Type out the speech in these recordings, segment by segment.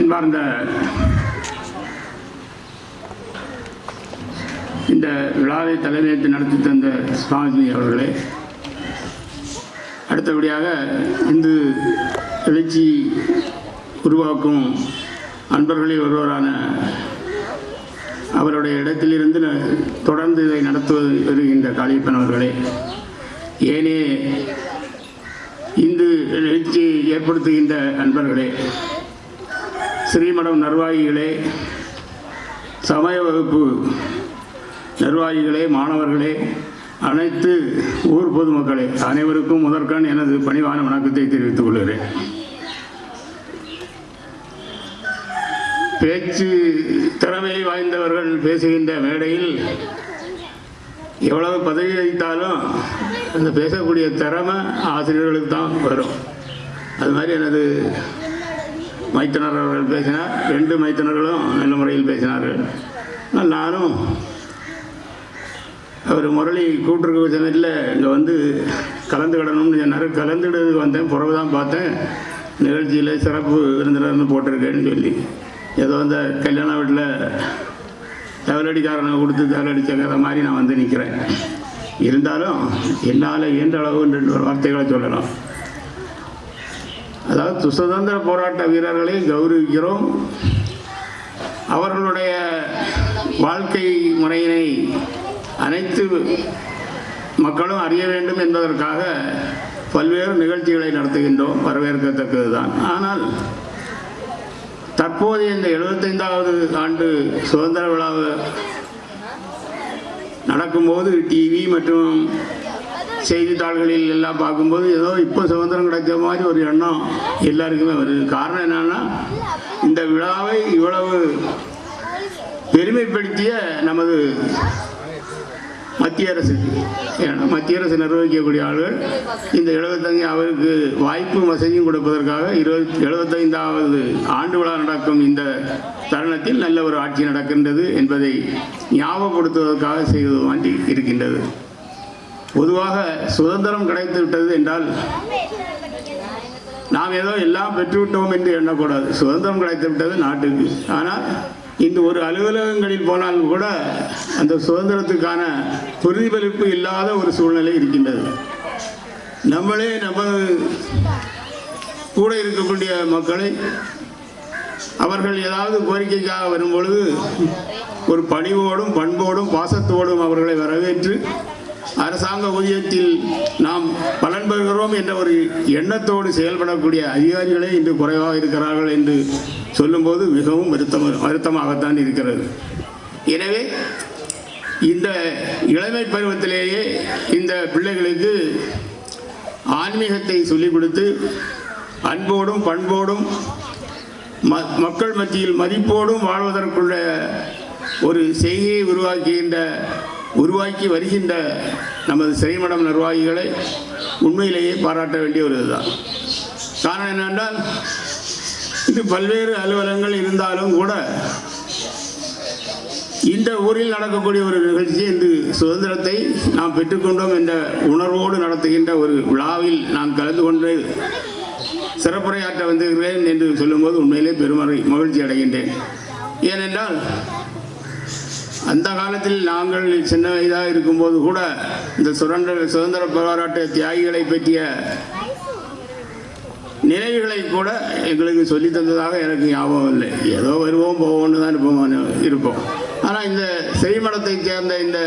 அன்பார்ந்த இந்த விழாவை தலைமையேற்று நடத்தி தந்த சுவாமி அவர்களே அடுத்தபடியாக இந்து எழுச்சி உருவாக்கும் அன்பர்களில் ஒருவரான அவருடைய இடத்திலிருந்து தொடர்ந்து இதை நடத்துவது வருகின்ற காளியப்பன் அவர்களே. ஏனே இந்து எழுச்சியை ஏற்படுத்துகின்ற அன்பர்களே ஸ்ரீமடம் நிர்வாகிகளே சமய வகுப்பு நிர்வாகிகளே மாணவர்களே அனைத்து ஊர் பொதுமக்களே அனைவருக்கும் முதற்கண் எனது பணிவான வணக்கத்தை தெரிவித்துக் கொள்கிறேன். பேச்சு திறமை வாய்ந்தவர்கள் பேசுகின்ற மேடையில் எவ்வளவு பதவி அளித்தாலும் அந்த பேசக்கூடிய திறமை ஆசிரியர்களுக்கு தான் வரும். அது மாதிரி எனது மைத்தனர் அவர்கள் பேசினார். ரெண்டு மைத்தனர்களும் நல்ல முறையில் பேசினார்கள். ஆனால் நானும் அவர் முரளி கூட்டுறவு சமயத்தில் இங்கே வந்து கலந்துக்கிடணும்னு சொன்னார். கலந்துடுறதுக்கு வந்தேன். பிறகு தான் பார்த்தேன். நிகழ்ச்சியில் சிறப்பு விருந்தினர்னு போட்டிருக்கேன்னு சொல்லி. ஏதோ அந்த கல்யாண வீட்டில் தவலடிக்காரனை கொடுத்து தவலடிச்ச கதை மாதிரி நான் வந்து நிற்கிறேன் இருந்தாலும் என்னால் இயன்ற அளவு ரெண்டு வார்த்தைகளை சொல்லலாம். அதாவது சுதந்திர போராட்ட வீரர்களை கௌரவிக்கிறோம். அவர்களுடைய வாழ்க்கை முறையினை அனைத்து மக்களும் அறிய வேண்டும் என்பதற்காக பல்வேறு நிகழ்ச்சிகளை நடத்துகின்றோம். வரவேற்கத்தக்கது தான் ஆனால் தற்போது இந்த எழுபத்தைந்தாவது ஆண்டு சுதந்திர விழாவை நடக்கும்போது டிவி மற்றும் செய்தித்தாள்களில் எல்லாம் பார்க்கும்போது ஏதோ இப்போ சுதந்திரம் கிடைச்ச மாதிரி ஒரு எண்ணம் எல்லாருக்குமே வருது. காரணம் என்னன்னா இந்த விழாவை இவ்வளவு பெருமைப்படுத்திய நமது மத்திய அரசு ஏன்னா மத்திய அரசு நிர்வகிக்கக்கூடிய ஆளுகள் இந்த எழுபத்தஞ்சு அவருக்கு வாய்ப்பு வசதியும் கொடுப்பதற்காக இருபத்தி எழுபத்தைந்தாவது ஆண்டு விழா நடக்கும் இந்த தருணத்தில் நல்ல ஒரு ஆட்சி நடக்கின்றது என்பதை ஞாபகப்படுத்துவதற்காக செய்வது வாண்டி இருக்கின்றது. பொதுவாக சுதந்திரம் கிடைத்து விட்டது என்றால் நாம் ஏதோ எல்லாம் பெற்றுவிட்டோம் என்று எண்ணக்கூடாது. சுதந்திரம் கிடைத்து விட்டது நாட்டுக்கு. ஆனால் இந்த ஒரு அலுவலகங்களில் போனாலும் கூட அந்த சுதந்திரத்துக்கான பிரதிபலிப்பு இல்லாத ஒரு சூழ்நிலை இருக்கின்றது. நம்மளே நம்ம கூட இருக்கக்கூடிய மக்களை அவர்கள் ஏதாவது கோரிக்கைக்காக வரும்பொழுது ஒரு பணிவோடும் பண்போடும் பாசத்தோடும் அவர்களை வரவேற்று அரசாங்க ஊதியத்தில் நாம் பலன் பெறுகிறோம் என்ற ஒரு எண்ணத்தோடு செயல்படக்கூடிய அதிகாரிகளே இன்று குறைவாக இருக்கிறார்கள் என்று சொல்லும்போது மிகவும் வருத்தம் வருத்தமாகத்தான் இருக்கிறது. எனவே இந்த இளமை பருவத்திலேயே இந்த பிள்ளைகளுக்கு ஆன்மீகத்தை சொல்லிக் கொடுத்து அன்போடும் பண்போடும் ம மக்கள் மத்தியில் மதிப்போடும் வாழ்வதற்குள்ள ஒரு செய்கையை உருவாக்குகின்ற உருவாக்கி வருகின்ற நமது சிறைமடம் நிர்வாகிகளை உண்மையிலேயே பாராட்ட வேண்டிய ஒரு இதுதான். காரணம் என்னென்றால் இது பல்வேறு அலுவலகங்கள் இருந்தாலும் கூட இந்த ஊரில் நடக்கக்கூடிய ஒரு நிகழ்ச்சி இன்று சுதந்திரத்தை நாம் பெற்றுக்கொண்டோம் என்ற உணர்வோடு நடத்துகின்ற ஒரு விழாவில் நான் கலந்து கொண்டு சிறப்புரையாற்ற வந்திருக்கிறேன் என்று சொல்லும்போது உண்மையிலே பெருமறை மகிழ்ச்சி அடைகின்றேன். ஏனென்றால் அந்த காலத்தில் நாங்கள் சின்ன வயதாக இருக்கும்போது கூட இந்த சுரண்ட சுதந்திர போராட்ட தியாகிகளை பற்றிய நினைவுகளை கூட எங்களுக்கு சொல்லி தந்ததாக எனக்கு ஞாபகம் இல்லை. ஏதோ வருவோம் போவோம்னு தான் இருப்போம் இருப்போம். ஆனால் இந்த செய்மடத்தை சேர்ந்த இந்த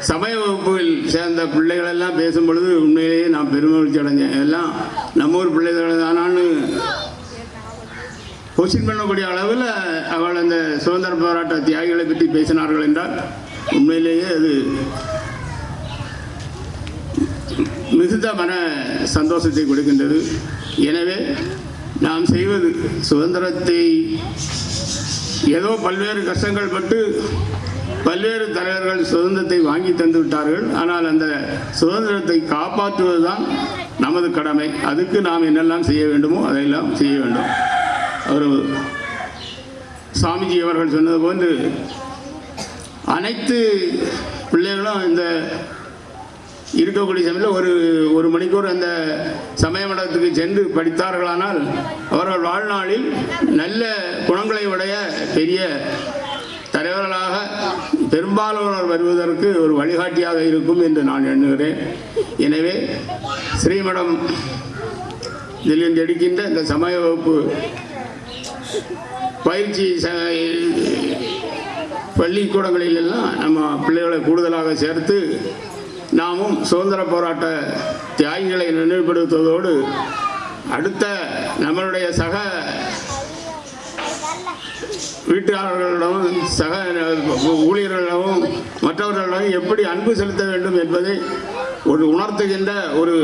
சமய வகுப்பில் சேர்ந்த பிள்ளைகள் எல்லாம் பேசும் பொழுது உண்மையிலேயே நான் பெருமகிழ்ச்சி அடைஞ்சேன் எல்லாம் நம்ம ஊர் பிள்ளைகள் தானான்னு கொஸ்டின் பண்ணக்கூடிய அளவில் அவள் அந்த சுதந்திர போராட்ட தியாகிகளை பற்றி பேசினார்கள் என்றால் உண்மையிலேயே அது மிகுந்த மன சந்தோஷத்தை கொடுக்கின்றது. எனவே நாம் செய்வது சுதந்திரத்தை ஏதோ பல்வேறு கஷ்டங்கள் பட்டு பல்வேறு தலைவர்கள் சுதந்திரத்தை வாங்கி தந்து விட்டார்கள். ஆனால் அந்த சுதந்திரத்தை காப்பாற்றுவதுதான் நமது கடமை. அதுக்கு நாம் என்னெல்லாம் செய்ய வேண்டுமோ அதையெல்லாம் செய்ய வேண்டும். அவர் சாமிஜி அவர்கள் சொன்னது போன்று அனைத்து பிள்ளைகளும் இந்த இருக்கக்கூடிய சமயத்தில் ஒரு ஒரு மணிக்கூர் அந்த சமய மண்டலத்துக்கு சென்று படித்தார்களானால் அவர்கள் வாழ்நாளில் நல்ல குணங்களை உடைய பெரிய தலைவர்களாக பெரும்பாலானோர் வருவதற்கு ஒரு வழிகாட்டியாக இருக்கும் என்று நான் எண்ணுகிறேன். எனவே ஸ்ரீமடம் இதிலிருந்து எடுக்கின்ற இந்த சமய வகுப்பு பயிற்சி ச பள்ளிக்கூடங்களில் எல்லாம் நம்ம பிள்ளைகளை கூடுதலாக சேர்த்து நாமும் சுதந்திர போராட்ட தியாகிகளை நினைவுபடுத்துவதோடு அடுத்த நம்மளுடைய சக வீட்டாளர்களிடமும் சக ஊழியர்களிடமும் மற்றவர்களிடமும் எப்படி அன்பு செலுத்த வேண்டும் என்பதை ஒரு உணர்த்துகின்ற ஒரு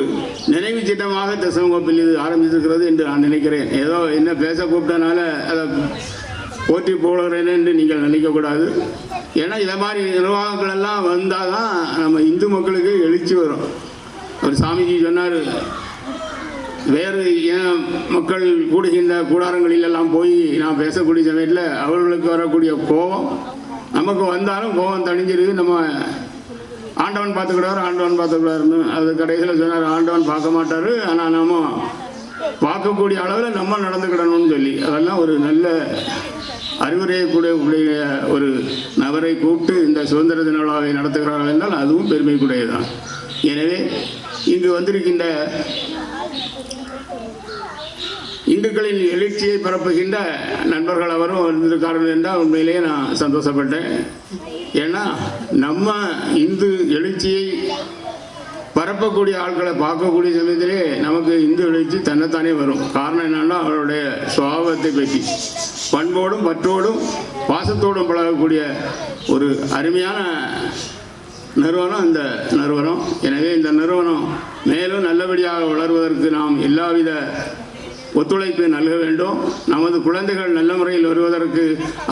நினைவு சின்னமாக தசமகோப்பில் இது ஆரம்பித்திருக்கிறது என்று நான் நினைக்கிறேன். ஏதோ என்ன பேச கூப்பிட்டனால அதை போற்றி போடுகிறேன் என்று நீங்கள் நினைக்கக்கூடாது ஏன்னா இதை மாதிரி நிர்வாகங்கள் எல்லாம் வந்தால் தான் நம்ம இந்து மக்களுக்கு எழுச்சி வரும். ஒரு சாமிஜி சொன்னார் வேறு இன மக்கள் கூடுகின்ற கூடாரங்களிலெல்லாம் போய் நான் பேசக்கூடிய சமயத்தில் அவர்களுக்கு வரக்கூடிய கோபம் நமக்கு வந்தாலும் கோபம் தணிஞ்சிருக்கு நம்ம ஆண்டவன் பார்த்துக்கிட்டாரு ஆண்டவன் பார்த்துக்கிட்டாருன்னு அது கடைசியில் சொன்னார் ஆண்டவன் பார்க்க மாட்டார் ஆனால் நம்ம பார்க்கக்கூடிய அளவில் நம்ம நடந்துக்கிடணும்னு சொல்லி. அதெல்லாம் ஒரு நல்ல அறிவுரையை கூட உடைய ஒரு நபரை கூப்பிட்டு இந்த சுதந்திர தின விழாவை நடத்துகிறார்கள் என்றால் அதுவும் பெருமைக்குடையதுதான் எனவே இங்கு வந்திருக்கின்ற இந்துக்களின் எழுச்சியை பரப்புகின்ற நண்பர்கள் அவரும் வந்திருக்கார்கள் என்றால் உண்மையிலேயே நான் சந்தோஷப்பட்டேன். ஏன்னா நம்ம இந்து எழுச்சியை பரப்பக்கூடிய ஆட்களை பார்க்கக்கூடிய சமயத்திலே நமக்கு இந்து எழுச்சி தன்னைத்தானே வரும். காரணம் என்னன்னா அவருடைய சுவாபத்தை பற்றி. பண்போடும் பற்றோடும் பாசத்தோடும் பழகக்கூடிய ஒரு அருமையான நிறுவனம் இந்த நிறுவனம். எனவே இந்த நிறுவனம் மேலும் நல்லபடியாக வளர்வதற்கு நாம் எல்லாவித ஒத்துழைப்பு நல்க வேண்டும். நமது குழந்தைகள் நல்ல முறையில் வருவதற்கு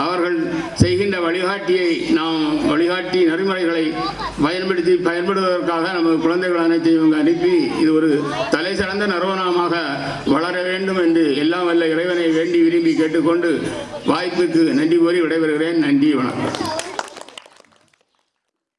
அவர்கள் செய்கின்ற வழிகாட்டியை நாம் வழிகாட்டி நெறிமுறைகளை பயன்படுத்தி பயன்படுவதற்காக நமது குழந்தைகள் அனைத்தையும் இவங்க அனுப்பி இது ஒரு தலை சிறந்த நிறுவனமாக வளர வேண்டும் என்று எல்லாம் வல்ல இறைவனை வேண்டி விரும்பி கேட்டுக்கொண்டு வாய்ப்புக்கு நன்றி கூறி விடைபெறுகிறேன். நன்றி வணக்கம்.